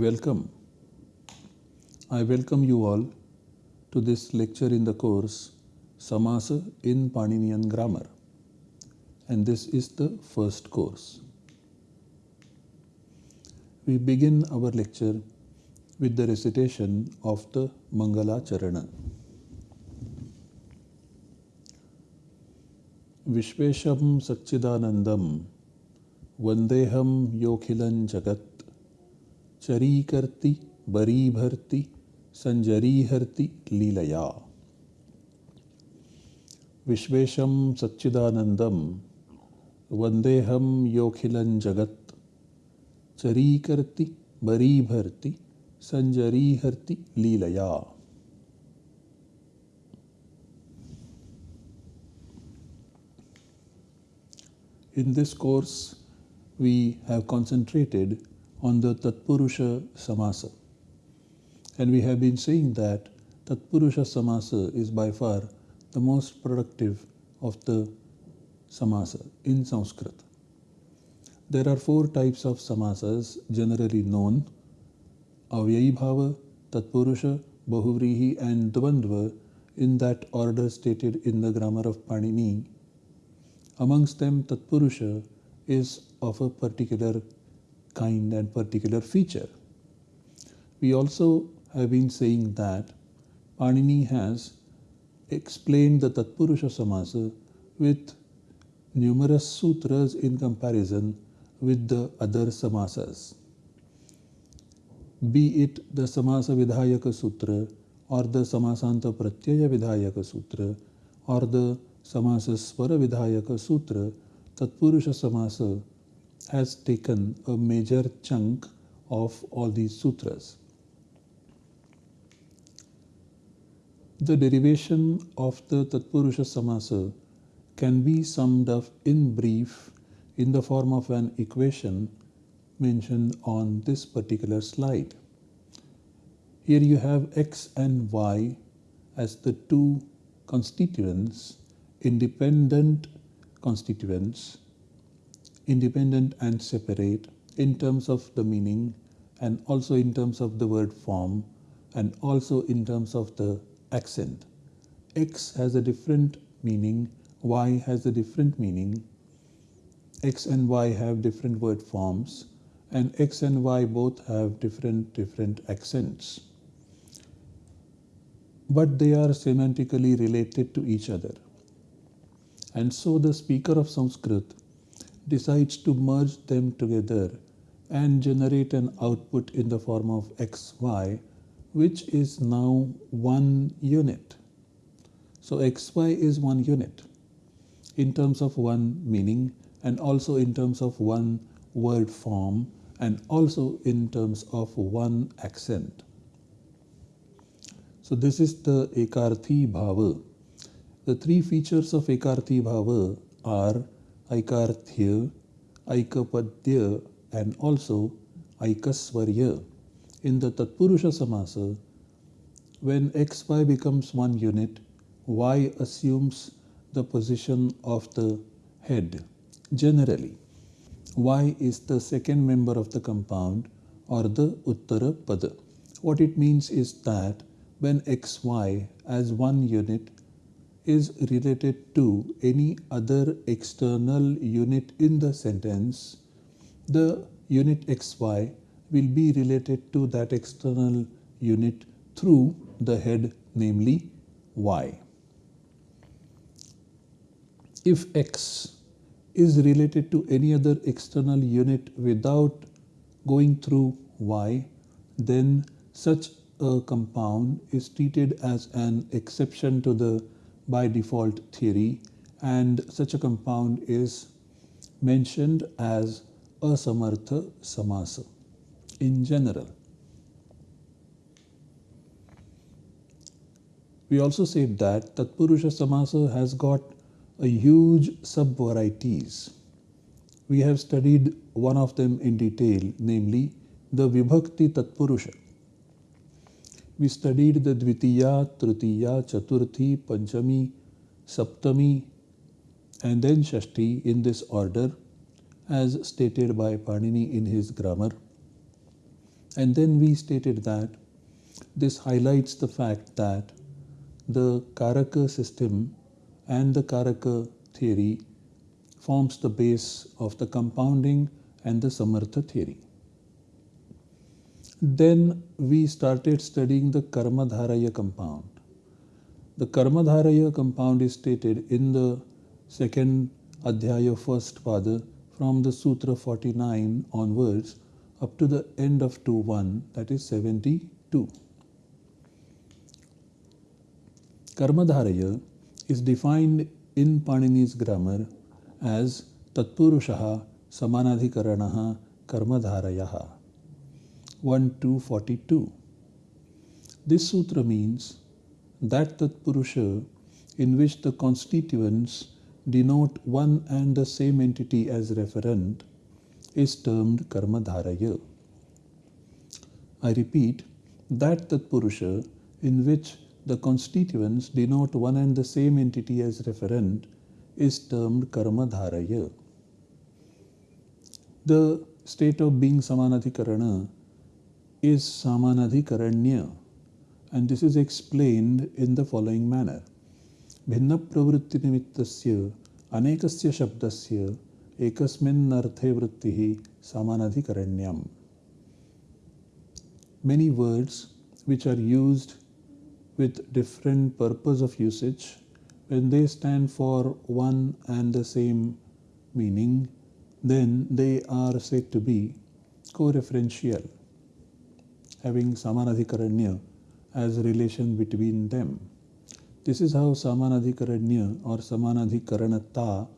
Welcome. I welcome you all to this lecture in the course Samasa in Paninian Grammar. And this is the first course. We begin our lecture with the recitation of the Mangala Charana. Vishvesham Sachidanandam Vandeham Yokhilan Jagat चरीकर्ति बरीभर्ति संजरीहर्ति लीलया विश्वेशं सच्चिदानन्दं वन्देऽहं योऽखिलं जगत् चरीकर्ति बरीभर्ति संजरीहर्ति लीलया In this course, we have concentrated on the Tatpurusha Samasa. And we have been saying that Tatpurusha Samasa is by far the most productive of the Samasa in Sanskrit. There are four types of Samasas generally known Avyayi Bhava, Tatpurusha, Bahuvrihi, and Dvandva in that order stated in the grammar of Panini. Amongst them, Tatpurusha is of a particular kind and particular feature. We also have been saying that Panini has explained the Tatpurusha Samasa with numerous sutras in comparison with the other samasas. Be it the Samasa Vidhayaka Sutra or the Samasanta Pratyaya Vidhayaka Sutra or the Samasa Swara Vidhayaka Sutra, Tatpurusha Samasa has taken a major chunk of all these sutras. The derivation of the Tatpurusha Samasa can be summed up in brief in the form of an equation mentioned on this particular slide. Here you have x and y as the two constituents, independent constituents independent and separate in terms of the meaning and also in terms of the word form and also in terms of the accent. X has a different meaning, Y has a different meaning. X and Y have different word forms and X and Y both have different different accents. But they are semantically related to each other. And so the speaker of Sanskrit decides to merge them together and generate an output in the form of xy which is now one unit. So xy is one unit in terms of one meaning and also in terms of one word form and also in terms of one accent. So this is the Ekarthi Bhava. The three features of Ekarthi Bhava are Aikarthya, Aikapadya, and also Aikasvarya. In the Tatpurusha Samasa, when xy becomes one unit, y assumes the position of the head. Generally, y is the second member of the compound or the Uttara Pada. What it means is that when xy as one unit is related to any other external unit in the sentence, the unit xy will be related to that external unit through the head, namely y. If x is related to any other external unit without going through y, then such a compound is treated as an exception to the by default theory and such a compound is mentioned as asamartha samasa in general. We also said that Tatpurusha Samasa has got a huge sub-varieties. We have studied one of them in detail, namely the Vibhakti Tatpurusha we studied the Dvitiya, Tritiya, Chaturthi, Panchami, Saptami, and then Shashti in this order as stated by Panini in his grammar. And then we stated that this highlights the fact that the Karaka system and the Karaka theory forms the base of the compounding and the Samartha theory. Then we started studying the Karmadharaya compound. The Karmadharaya compound is stated in the second Adhyaya first Pada from the Sutra 49 onwards up to the end of 2.1 that is 72. Karmadharaya is defined in Panini's grammar as Tatpurushaha Samanadhikaranaha Karmadharayaha 1 to 42. This sutra means that Tatpurusha in which the constituents denote one and the same entity as referent is termed Karmadharaya. I repeat, that Tatpurusha in which the constituents denote one and the same entity as referent is termed Karmadharaya. The state of being Samanadhikarana is samanadhikaranya and this is explained in the following manner. Bhinnapravritti nimittasya, anekasya shabdasya, ekasmin एकस्मिन्नर्थे वृत्तिः समानाधिकरण्यम् Many words which are used with different purpose of usage when they stand for one and the same meaning then they are said to be co-referential having samanadhikaranya as relation between them this is how samanadhikaranya or samanadhikaranata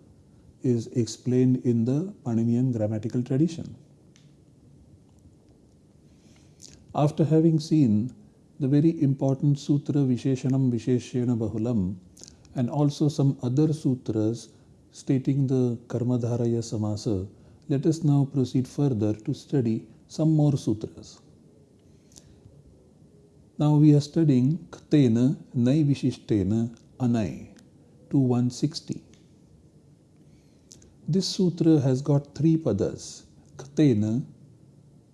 is explained in the Paninian grammatical tradition after having seen the very important sutra Visheshanam Visheshena Bahulam and also some other sutras stating the Karmadharaya Samasa, let us now proceed further to study some more sutras. Now we are studying Ktena Nai Vishishtena Anai 2160. This sutra has got three padas Ktena,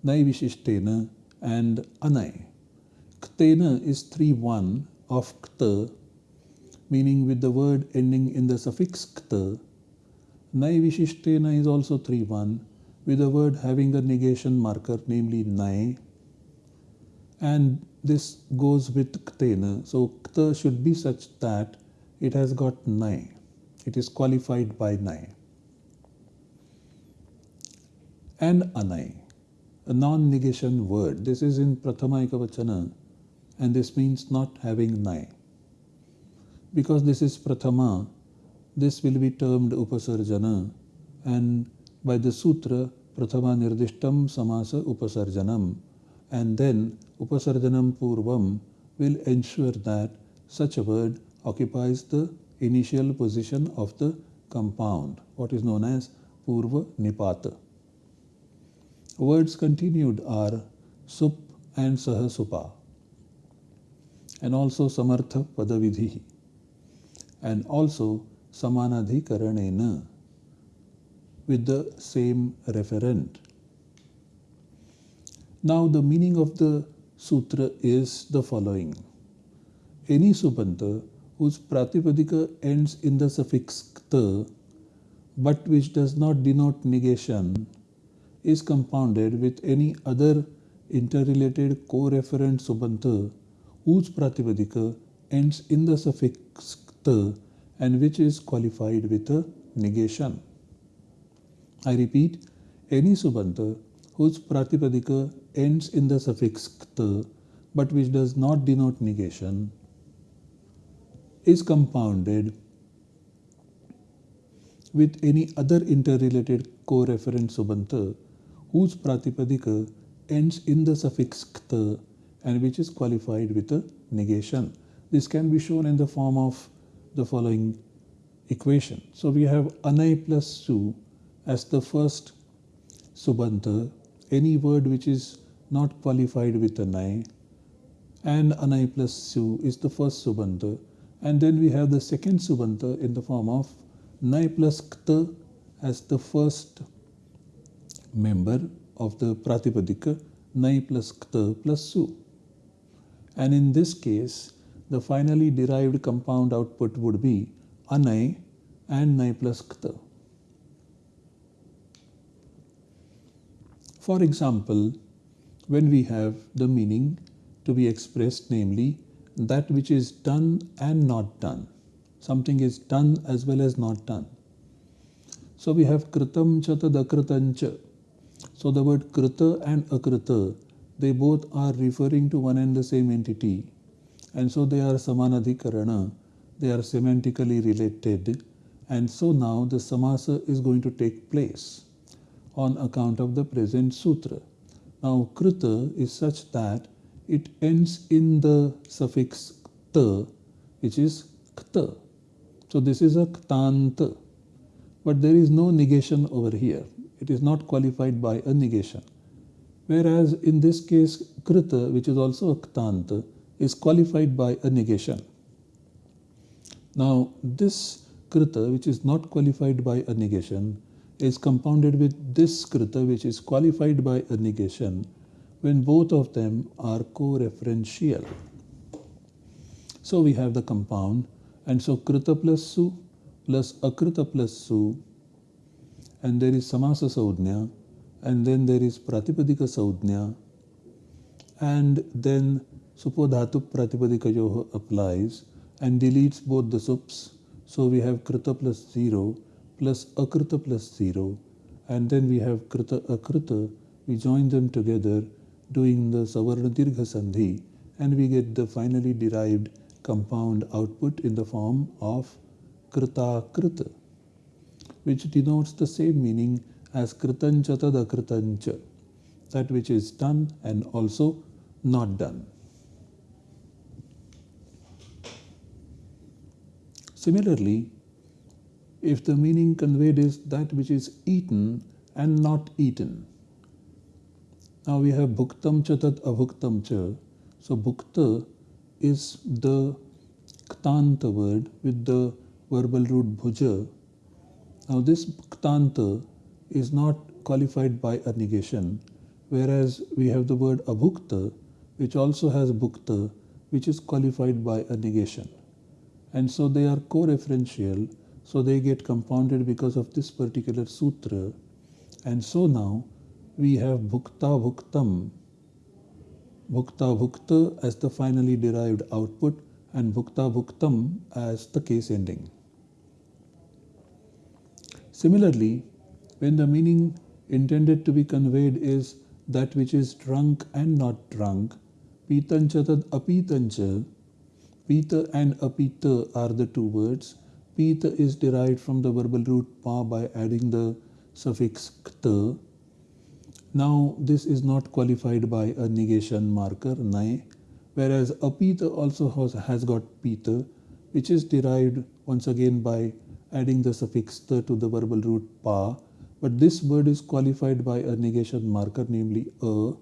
Nai Vishishtena, and Anai. Ktena is 3 1 of Kta, meaning with the word ending in the suffix Kta. Nai Vishishtena is also 3 1 with a word having a negation marker, namely Nai. And this goes with Ktena. So Kta should be such that it has got Nai. It is qualified by Nai. And Anai a non-negation word. This is in Prathama Ekavachana and this means not having nai. Because this is Prathama, this will be termed Upasarjana and by the Sutra Prathama Nirdishtam Samase Upasarjanam and then Upasarjanam Purvam will ensure that such a word occupies the initial position of the compound, what is known as Purva Nipata. Words continued are Sup and Sahasupa, and also Samartha Padavidhi, and also Samanadhikaranena with the same referent. Now, the meaning of the sutra is the following Any subanta whose pratipadika ends in the suffix kta but which does not denote negation is compounded with any other interrelated co-referent subanta whose pratipadika ends in the suffix ta and which is qualified with a negation. I repeat, any subanta whose pratipadika ends in the suffix ta but which does not denote negation is compounded with any other interrelated co-referent subanta whose pratipadika ends in the suffix kta and which is qualified with a negation. This can be shown in the form of the following equation. So we have anai plus su as the first subanta, any word which is not qualified with anai, and anai plus su is the first subanta, and then we have the second subanta in the form of nai plus kta as the first member of the Pratipadika nai plus kta plus su. And in this case, the finally derived compound output would be anai and nai plus kta. For example, when we have the meaning to be expressed, namely that which is done and not done. Something is done as well as not done. So we have kritam cha tad So the word krita and akrita, they both are referring to one and the same entity. And so they are samanadhikarana, they are semantically related. And so now the samasa is going to take place on account of the present sutra. Now krita is such that it ends in the suffix ta, which is kta. So this is a ktanta. But there is no negation over here. It is not qualified by a negation. Whereas in this case, krita, which is also a ktanta, is qualified by a negation. Now, this krita, which is not qualified by a negation, is compounded with this krita, which is qualified by a negation, when both of them are co-referential. So we have the compound, and so krita plus su plus akrita plus su, and there is samasa saudhnya, and then there is pratipadika saudhnya, and then supodhatu pratipadikayoha applies and deletes both the sups. So we have krita plus 0 plus akrita plus 0, and then we have krita akrita. We join them together doing the Savarna Dirgha Sandhi and we get the finally derived compound output in the form of Krita Krita, which denotes the same meaning as Kritancha Tadakritancha, that which is done and also not done. Similarly, if the meaning conveyed is that which is eaten and not eaten, now we have bhuktam cha tat abhuktam cha. So bhukta is the ktanta word with the verbal root bhuja. Now this ktanta is not qualified by a negation, whereas we have the word abhukta, which also has bhukta, which is qualified by a negation. And so they are co-referential, so they get compounded because of this particular sutra. And so now we have bhukta bhuktam, bhukta bhukta as the finally derived output and bhukta bhuktam as the case ending. Similarly, when the meaning intended to be conveyed is that which is drunk and not drunk, pitancha apitancha, pita and apita are the two words. Pita is derived from the verbal root pa by adding the suffix kta now this is not qualified by a negation marker nai, whereas apita also has, has got pita, which is derived once again by adding the suffix ta to the verbal root pa. But this word is qualified by a negation marker, namely a.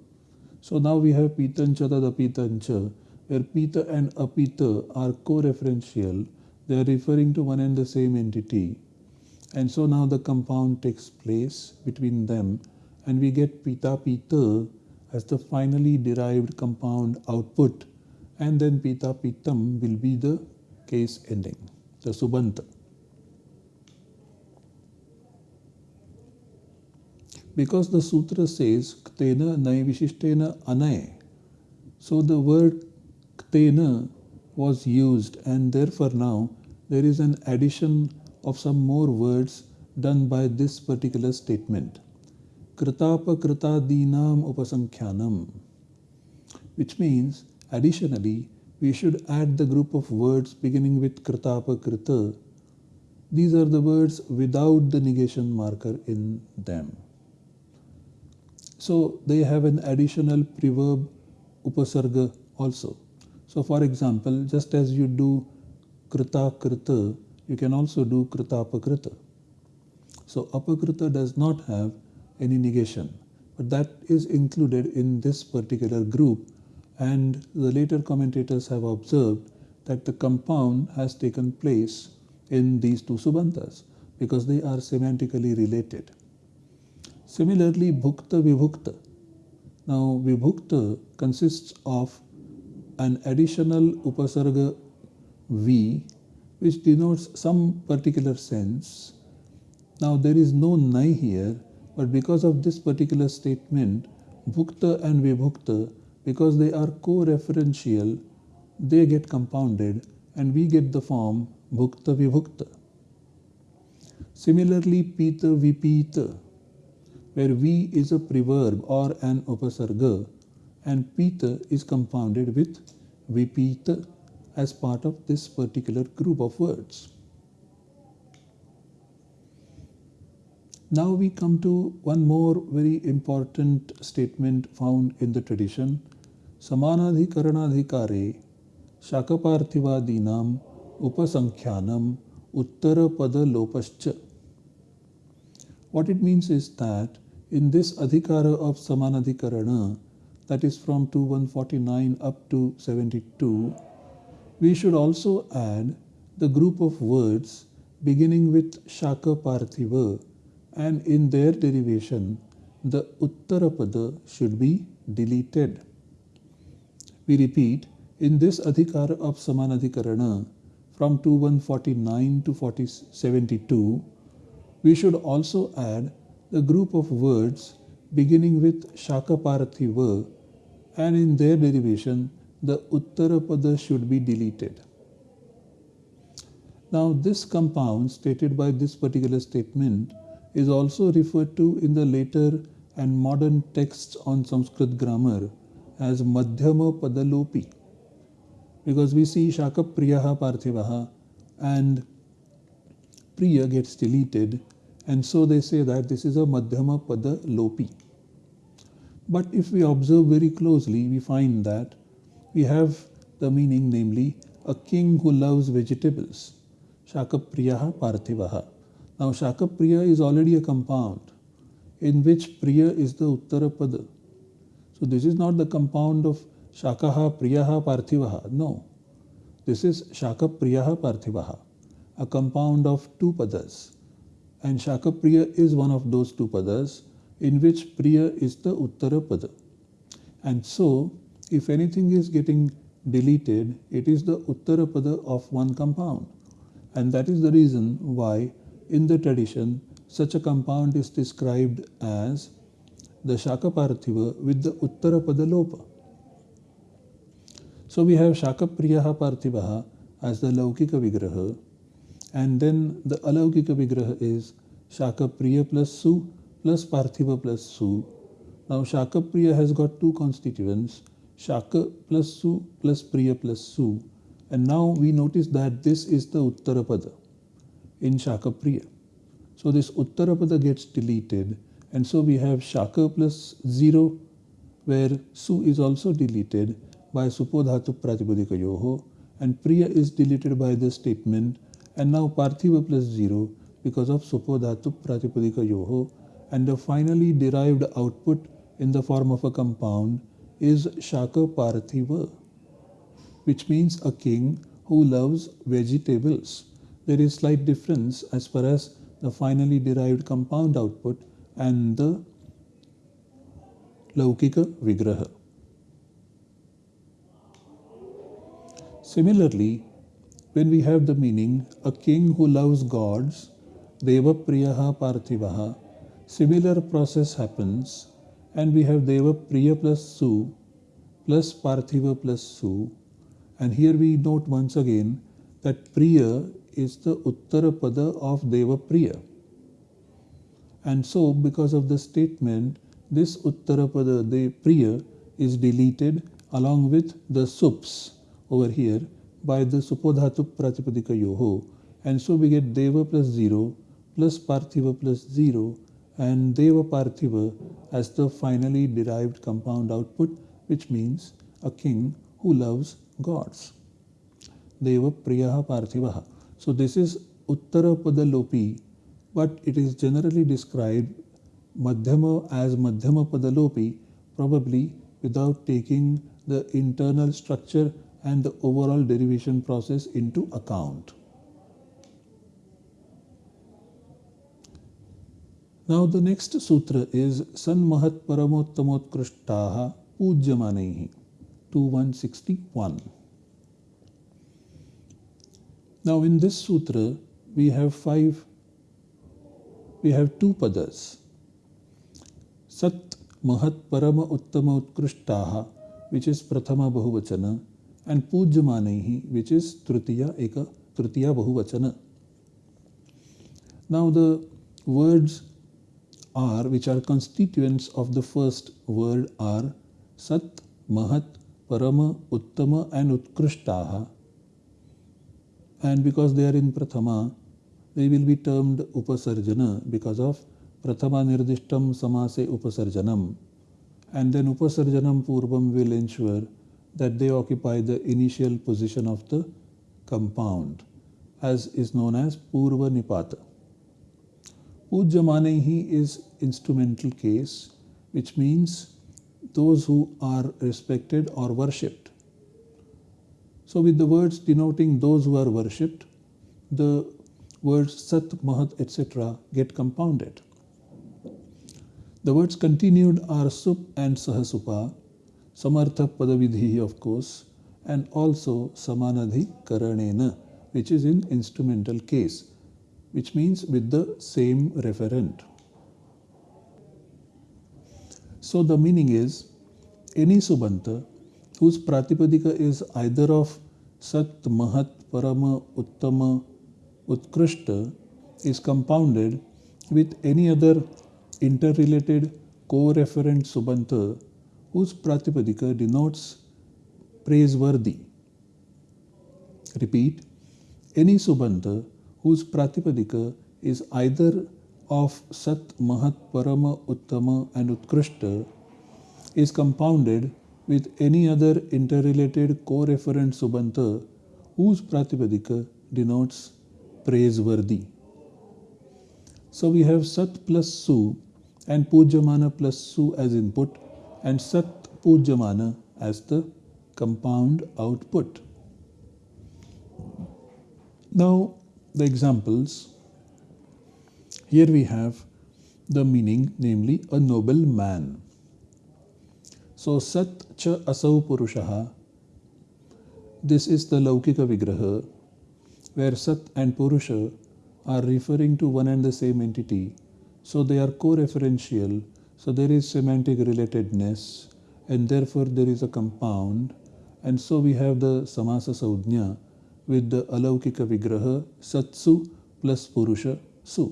So now we have pitancha tad apitancha, where pita and apita are co-referential. They are referring to one and the same entity. And so now the compound takes place between them and we get pita pita as the finally derived compound output and then pita pitam will be the case ending, the subanta. Because the sutra says ktena nai vishishtena anay, so the word ktena was used and therefore now there is an addition of some more words done by this particular statement kritapakritadinam upasankhyanam, which means additionally we should add the group of words beginning with kritapakrita. These are the words without the negation marker in them. So they have an additional preverb upasarga also. So for example, just as you do krita krita, you can also do kritapakrita. So apakrita does not have any negation. But that is included in this particular group and the later commentators have observed that the compound has taken place in these two subantas because they are semantically related. Similarly, bhukta vibhukta. Now, Vibhukta consists of an additional upasarga V which denotes some particular sense. Now, there is no Nai here, but because of this particular statement, Bhukta and Vibhukta, because they are co-referential, they get compounded and we get the form Bhukta Vibhukta. Similarly, Pita Vipita, where V is a preverb or an upasarga and Pita is compounded with Vipita as part of this particular group of words. Now we come to one more very important statement found in the tradition. Samanadhikaranadhikare Shakaparthivadinam Upasankhyanam Uttarapada Lopascha. What it means is that in this adhikara of Samanadhikarana, that is from 2149 up to 72, we should also add the group of words beginning with Shaka Parthiva and in their derivation the Uttarapada should be deleted. We repeat, in this Adhikara of Samanadhikarana from 2149 to 72, we should also add the group of words beginning with Shaka Parthiva and in their derivation the Uttarapada should be deleted. Now this compound stated by this particular statement is also referred to in the later and modern texts on Sanskrit grammar as Madhyama Padalopi because we see Shaka Priyaha Parthivaha and Priya gets deleted and so they say that this is a Madhyama Pada Lopi. But if we observe very closely, we find that we have the meaning, namely, a king who loves vegetables. Shakapriyaha Parthivaha. Now, Shakapriya is already a compound in which Priya is the Uttarapada. So, this is not the compound of Shakaha Priyaha Parthivaha. No. This is Shakapriyaha Parthivaha, a compound of two padas. And Shakapriya is one of those two padas in which Priya is the Uttarapada. And so, if anything is getting deleted, it is the Uttarapada of one compound. And that is the reason why in the tradition such a compound is described as the Shakaparthiva with the Uttarapada Lopa. So we have Shakapriyaha Parthivaha as the Laukika Vigraha and then the Alaukika Vigraha is Shakapriya plus Su plus Parthiva plus Su. Now Shakapriya has got two constituents Shaka plus Su plus Priya plus Su. And now we notice that this is the Uttarapada in Shaka Priya. So this Uttarapada gets deleted and so we have Shaka plus 0 where Su is also deleted by Supodhatu Pratipadika Yoho and Priya is deleted by the statement and now Parthiva plus 0 because of Supodhatu Pratipadika Yoho and the finally derived output in the form of a compound is Shaka Parthiva, which means a king who loves vegetables. There is slight difference as far as the finally derived compound output and the Laukika Vigraha. Similarly, when we have the meaning a king who loves gods, Deva Priyaha Parthivaha, similar process happens and we have Deva Priya plus Su plus Parthiva plus Su. And here we note once again that Priya is the Uttarapada of Deva Priya. And so because of the statement this Uttarapada the Priya is deleted along with the Sups over here by the Supodhatu Pratipadika Yoho and so we get Deva plus 0 plus Parthiva plus 0 and Deva Parthiva as the finally derived compound output, which means a king who loves gods. Deva Priyaha. So this is Uttara Padalopi, but it is generally described Madhyama as Madhyama Padalopi, probably without taking the internal structure and the overall derivation process into account. Now the next sutra is San Mahat Paramottamotkrishtaha Pujyamanaihi 2161. Now in this sutra we have five we have two padas. Sat Mahat Parama Uttama Utkrishtaha which is Prathama Bahuvachana and Pujyamanaihi which is Tritiya Eka Tritiya Bahuvachana. Now the words are which are constituents of the first word are Sat, Mahat, Parama, Uttama and Utkrishtaha. And because they are in Prathama, they will be termed Upasarjana because of Prathama Nirdishtam Samase Upasarjanam. And then Upasarjanam Purvam will ensure that they occupy the initial position of the compound as is known as Purva Nipata. Pujyamanehi is instrumental case which means those who are respected or worshipped. So with the words denoting those who are worshipped, the words Sat, Mahat, etc. get compounded. The words continued are Sup and Sahasupa, Samartha Padavidhi of course, and also Samanadhi Karanena which is in instrumental case, which means with the same referent. So the meaning is any subanta whose pratipadika is either of Sat, Mahat, Parama, Uttama, Utkrishta is compounded with any other interrelated co-referent subanta whose pratipadika denotes praiseworthy. Repeat, any subanta whose pratipadika is either of Sat, Mahat, Parama, Uttama and Utkrishta is compounded with any other interrelated co-referent subanta whose pratipadika denotes praiseworthy. So we have Sat plus Su and Pujyamana plus Su as input and Sat Pujyamana as the compound output. Now, the examples. Here we have the meaning, namely a noble man. So, Sat cha asau purushaha. This is the Laukika Vigraha, where Sat and Purusha are referring to one and the same entity. So, they are co referential. So, there is semantic relatedness, and therefore, there is a compound. And so, we have the Samasa Saudhnya with the Alaukika Vigraha Satsu plus Purusha Su.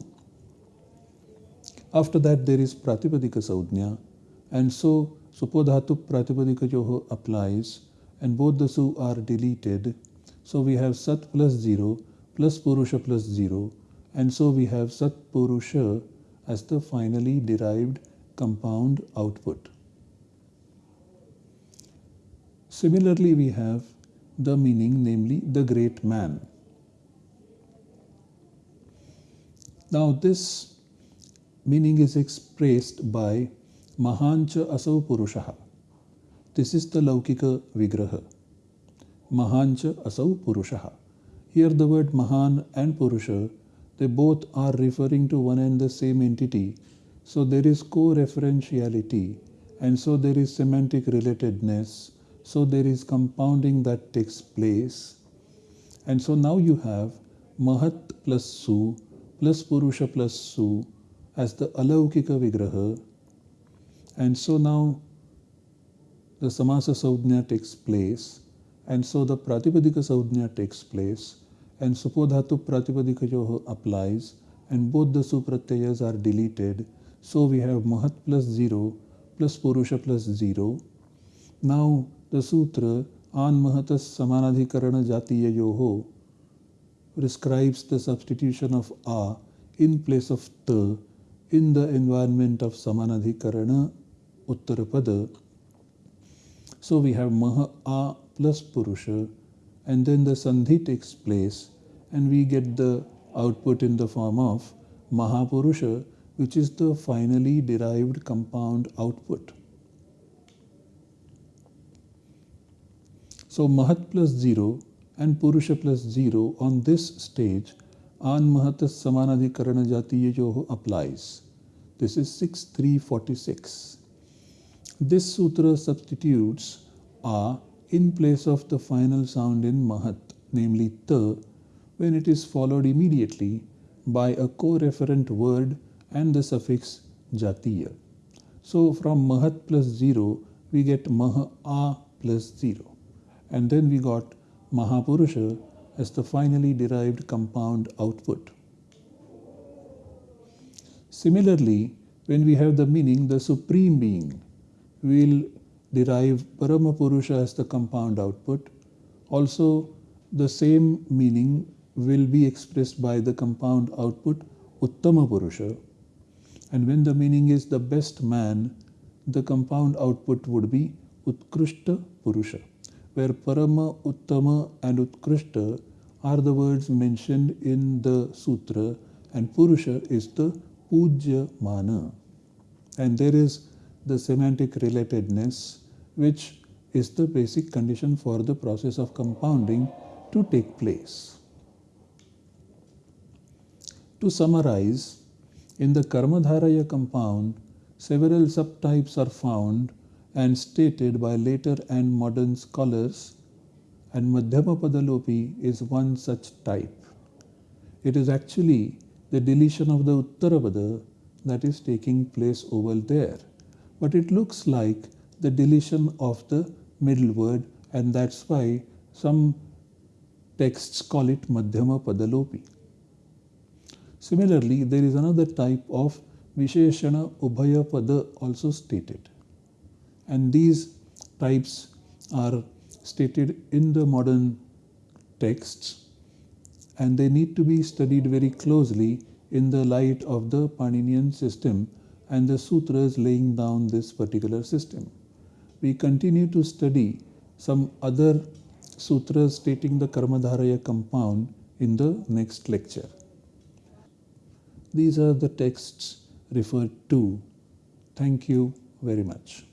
After that there is Pratipadika Saudhnya and so Supodhatu Pratipadika Yoho applies and both the Su are deleted. So we have Sat plus 0 plus Purusha plus 0 and so we have Sat Purusha as the finally derived compound output. Similarly, we have the meaning, namely the great man. Now, this meaning is expressed by Mahancha Asau Purushaha. This is the Laukika Vigraha. Mahancha Asau Purushaha. Here, the word Mahan and Purusha, they both are referring to one and the same entity. So, there is co referentiality, and so there is semantic relatedness so there is compounding that takes place. And so now you have Mahat plus Su plus Purusha plus Su as the Alaukika Vigraha. And so now the Samasa Saudhnya takes place. And so the Pratipadika Saudhnya takes place. And Supodhatu Pratipadika Yoho applies. And both the Supratyayas are deleted. So we have Mahat plus 0 plus Purusha plus 0. Now सूत्र आन महत समानाधिकरण जातीय यो हो prescribes the substitution of आ in place of त in the environment of समानाधिकरण उत्तर पद। सो वी हैव मह, आ plus purusha and then the sandhi takes place and we get the output in the form of mahapurusha which is the finally derived compound output So Mahat plus 0 and Purusha plus 0 on this stage An Mahatas Samanadhikarana Jatiya Yoho applies. This is 6346. This sutra substitutes a in place of the final sound in Mahat, namely ta, when it is followed immediately by a co-referent word and the suffix jatiya. So from Mahat plus 0, we get Maha A plus 0. And then we got Mahapurusha as the finally derived compound output. Similarly, when we have the meaning the Supreme Being, we will derive Paramapurusha as the compound output. Also, the same meaning will be expressed by the compound output Uttama Purusha. And when the meaning is the best man, the compound output would be Utkrishta Purusha, where Parama, Uttama, and Utkrishta are the words mentioned in the sutra, and Purusha is the Pujya Mana. And there is the semantic relatedness, which is the basic condition for the process of compounding to take place. To summarize, in the Karmadharaya compound, several subtypes are found and stated by later and modern scholars, and Madhyama Padalopi is one such type. It is actually the deletion of the Uttarapada that is taking place over there. But it looks like the deletion of the middle word, and that's why some texts call it Madhyama Padalopi. Similarly, there is another type of Visheshana Ubhaya Pada also stated. And these types are stated in the modern texts and they need to be studied very closely in the light of the Paninian system and the sutras laying down this particular system. We continue to study some other sutras stating the Karmadharaya compound in the next lecture. These are the texts referred to. Thank you very much.